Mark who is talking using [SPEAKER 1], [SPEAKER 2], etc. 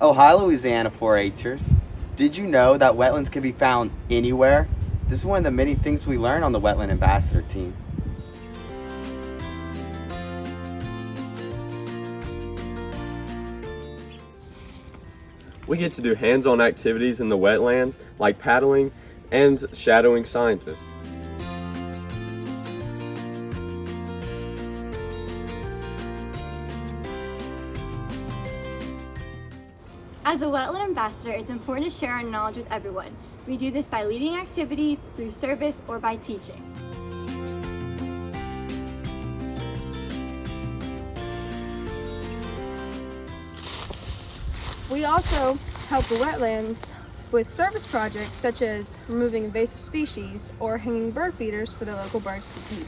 [SPEAKER 1] Oh, hi, Louisiana 4-Hers. Did you know that wetlands can be found anywhere? This is one of the many things we learn on the Wetland Ambassador team.
[SPEAKER 2] We get to do hands-on activities in the wetlands like paddling and shadowing scientists.
[SPEAKER 3] As a wetland ambassador, it's important to share our knowledge with everyone. We do this by leading activities, through service, or by teaching.
[SPEAKER 4] We also help the wetlands with service projects such as removing invasive species or hanging bird feeders for the local birds to eat.